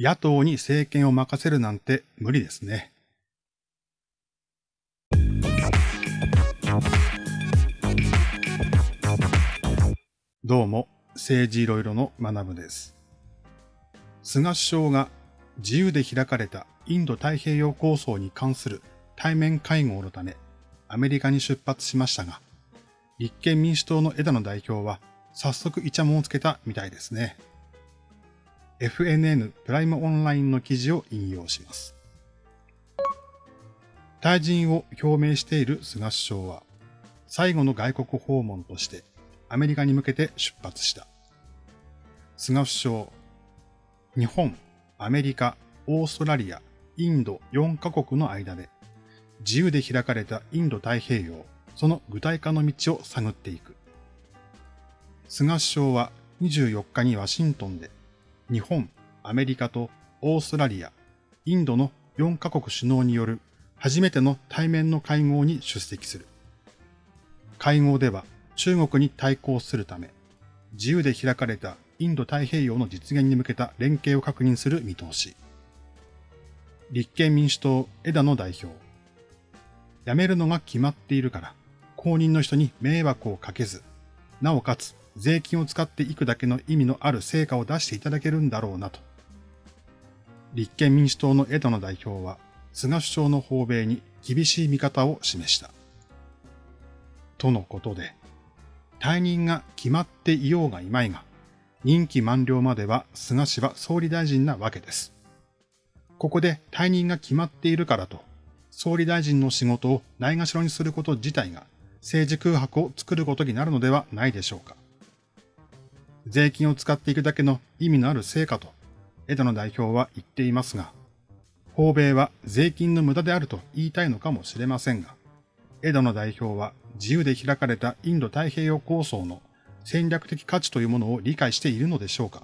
野党に政権を任せるなんて無理ですね。どうも、政治いろいろの学部です。菅首相が自由で開かれたインド太平洋構想に関する対面会合のため、アメリカに出発しましたが、立憲民主党の枝野代表は早速イチャモンをつけたみたいですね。FNN プライムオンラインの記事を引用します。退陣を表明している菅首相は、最後の外国訪問としてアメリカに向けて出発した。菅首相、日本、アメリカ、オーストラリア、インド4カ国の間で自由で開かれたインド太平洋、その具体化の道を探っていく。菅首相は24日にワシントンで日本、アメリカとオーストラリア、インドの4カ国首脳による初めての対面の会合に出席する。会合では中国に対抗するため、自由で開かれたインド太平洋の実現に向けた連携を確認する見通し。立憲民主党枝野代表。辞めるのが決まっているから、公認の人に迷惑をかけず、なおかつ税金を使っていくだけの意味のある成果を出していただけるんだろうなと。立憲民主党の枝野代表は、菅首相の訪米に厳しい見方を示した。とのことで、退任が決まっていようがいまいが、任期満了までは菅氏は総理大臣なわけです。ここで退任が決まっているからと、総理大臣の仕事をないがしろにすること自体が政治空白を作ることになるのではないでしょうか。税金を使っていくだけの意味のある成果と、枝野代表は言っていますが、訪米は税金の無駄であると言いたいのかもしれませんが、枝野代表は自由で開かれたインド太平洋構想の戦略的価値というものを理解しているのでしょうか。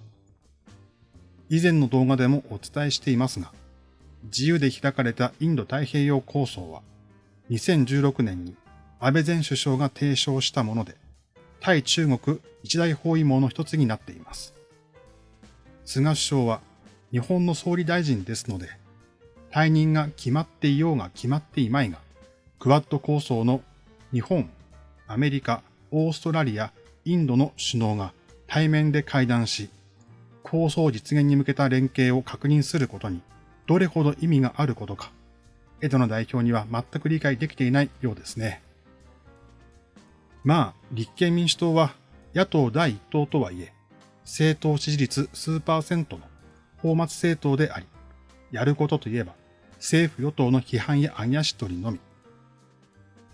以前の動画でもお伝えしていますが、自由で開かれたインド太平洋構想は、2016年に安倍前首相が提唱したもので、対中国一大包囲網の一つになっています。菅首相は日本の総理大臣ですので、退任が決まっていようが決まっていまいが、クワッド構想の日本、アメリカ、オーストラリア、インドの首脳が対面で会談し、構想実現に向けた連携を確認することにどれほど意味があることか、江戸の代表には全く理解できていないようですね。まあ、立憲民主党は野党第一党とはいえ、政党支持率数パーセントの法末政党であり、やることといえば政府与党の批判や揚げ足取りのみ。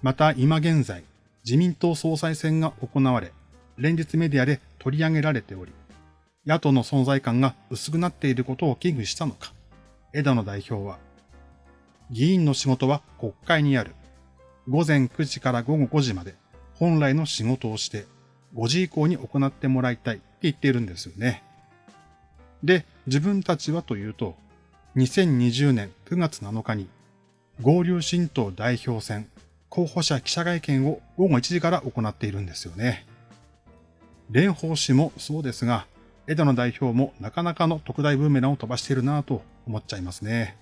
また今現在、自民党総裁選が行われ、連日メディアで取り上げられており、野党の存在感が薄くなっていることを危惧したのか、枝野代表は、議員の仕事は国会にある。午前9時から午後5時まで本来の仕事をして5時以降に行ってもらいたいって言っているんですよね。で、自分たちはというと、2020年9月7日に合流新党代表選候補者記者会見を午後1時から行っているんですよね。蓮舫氏もそうですが、枝野代表もなかなかの特大ブーメランを飛ばしているなぁと思っちゃいますね。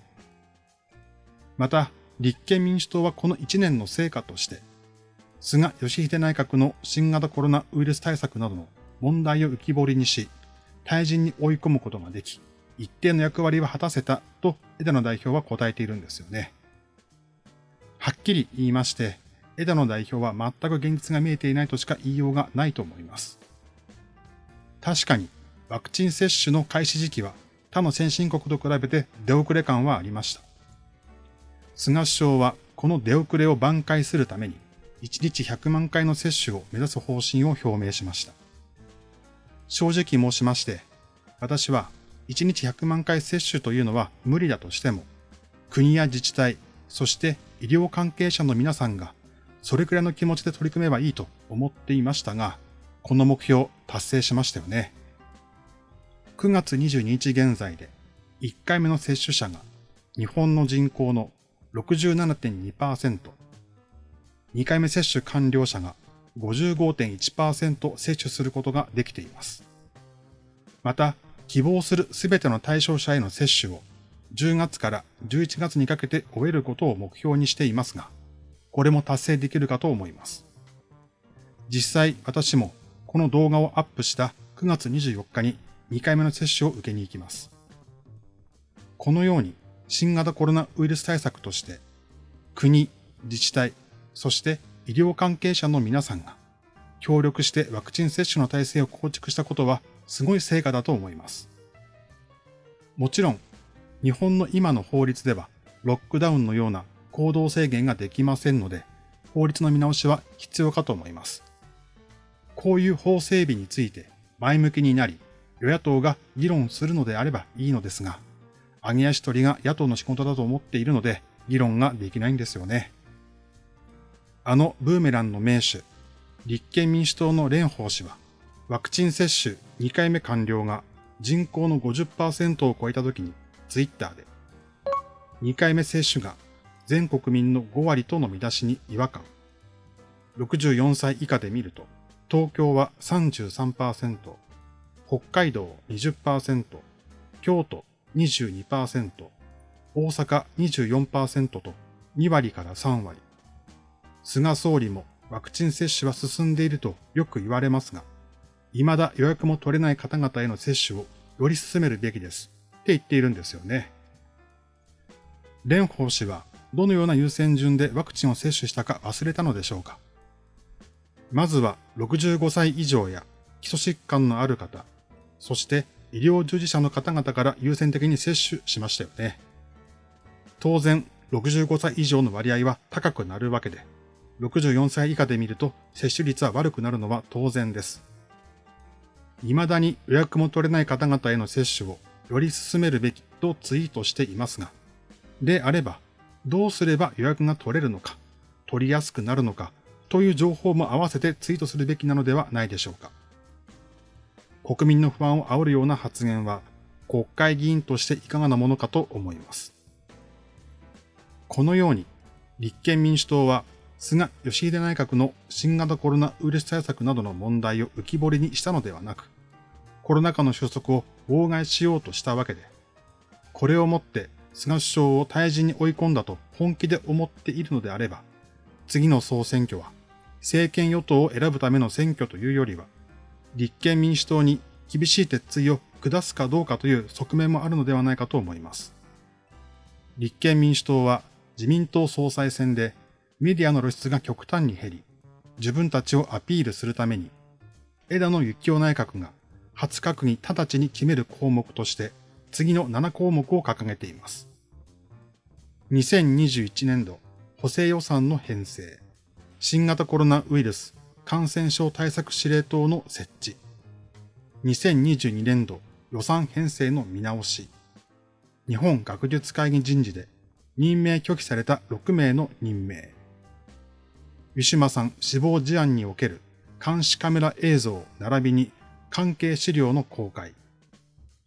また、立憲民主党はこの1年の成果として、菅義偉内閣の新型コロナウイルス対策などの問題を浮き彫りにし、退陣に追い込むことができ、一定の役割は果たせたと枝野代表は答えているんですよね。はっきり言いまして、枝野代表は全く現実が見えていないとしか言いようがないと思います。確かに、ワクチン接種の開始時期は他の先進国と比べて出遅れ感はありました。菅首相はこの出遅れを挽回するために1日100万回の接種を目指す方針を表明しました。正直申しまして、私は1日100万回接種というのは無理だとしても、国や自治体、そして医療関係者の皆さんがそれくらいの気持ちで取り組めばいいと思っていましたが、この目標達成しましたよね。9月22日現在で1回目の接種者が日本の人口の67.2%、2回目接種完了者が55.1%接種することができています。また、希望するすべての対象者への接種を10月から11月にかけて終えることを目標にしていますが、これも達成できるかと思います。実際私もこの動画をアップした9月24日に2回目の接種を受けに行きます。このように新型コロナウイルス対策として国、自治体、そして医療関係者の皆さんが協力してワクチン接種の体制を構築したことはすごい成果だと思います。もちろん日本の今の法律ではロックダウンのような行動制限ができませんので、法律の見直しは必要かと思います。こういう法整備について前向きになり、与野党が議論するのであればいいのですが、揚げ足取りが野党の仕事だと思っているので、議論ができないんですよね。あのブーメランの名手、立憲民主党の蓮舫氏は、ワクチン接種2回目完了が人口の50%を超えた時にツイッターで、2回目接種が全国民の5割との見出しに違和感。64歳以下で見ると、東京は33%、北海道20%、京都22%、大阪24%と2割から3割。菅総理もワクチン接種は進んでいるとよく言われますが、未だ予約も取れない方々への接種をより進めるべきです。って言っているんですよね。蓮舫氏はどのような優先順でワクチンを接種したか忘れたのでしょうかまずは65歳以上や基礎疾患のある方、そして医療従事者の方々から優先的に接種しましたよね。当然、65歳以上の割合は高くなるわけで、64歳以下で見ると接種率は悪くなるのは当然です。未だに予約も取れない方々への接種をより進めるべきとツイートしていますが、であれば、どうすれば予約が取れるのか、取りやすくなるのか、という情報も合わせてツイートするべきなのではないでしょうか。国民の不安を煽るような発言は、国会議員としていかがなものかと思います。このように、立憲民主党は、菅義偉内閣の新型コロナウイルス対策などの問題を浮き彫りにしたのではなく、コロナ禍の収束を妨害しようとしたわけで、これをもって菅首相を退陣に追い込んだと本気で思っているのであれば、次の総選挙は政権与党を選ぶための選挙というよりは、立憲民主党に厳しい鉄槌を下すかどうかという側面もあるのではないかと思います。立憲民主党は自民党総裁選でメディアの露出が極端に減り、自分たちをアピールするために、枝野幸男内閣が初閣議直ちに決める項目として、次の7項目を掲げています。2021年度補正予算の編成、新型コロナウイルス感染症対策司令塔の設置、2022年度予算編成の見直し、日本学術会議人事で任命拒否された6名の任命、ウィシュマさん死亡事案における監視カメラ映像並びに関係資料の公開、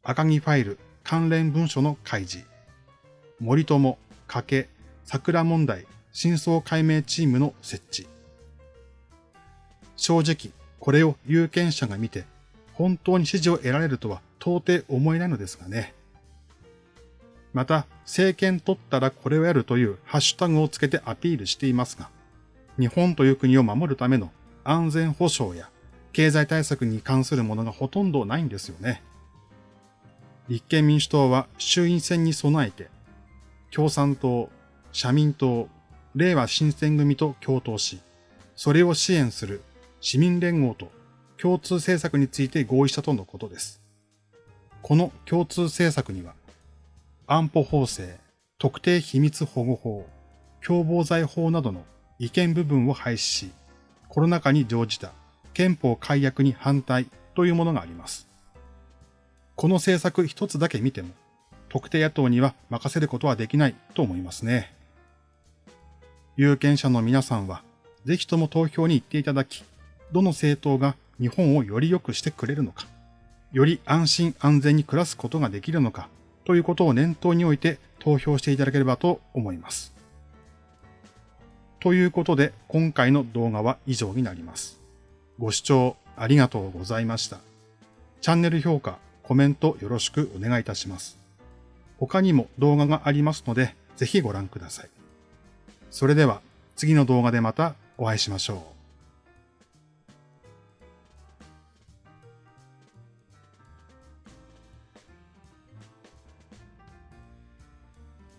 赤木ファイル関連文書の開示、森友、加計、桜問題真相解明チームの設置。正直、これを有権者が見て、本当に支持を得られるとは到底思えないのですがね。また、政権取ったらこれをやるというハッシュタグをつけてアピールしていますが、日本という国を守るための安全保障や経済対策に関するものがほとんどないんですよね。立憲民主党は衆院選に備えて、共産党、社民党、令和新選組と共闘し、それを支援する市民連合と共通政策について合意したとのことです。この共通政策には、安保法制、特定秘密保護法、共謀罪法などの違憲部分を廃止し、コロナ禍に乗じた憲法改悪に反対というものがあります。この政策一つだけ見ても、特定野党には任せることはできないと思いますね。有権者の皆さんは、ぜひとも投票に行っていただき、どの政党が日本をより良くしてくれるのか、より安心安全に暮らすことができるのか、ということを念頭において投票していただければと思います。ということで、今回の動画は以上になります。ご視聴ありがとうございました。チャンネル評価、コメントよろしくお願いいたします。他にも動画がありますので、ぜひご覧ください。それでは次の動画でまたお会いしましょう。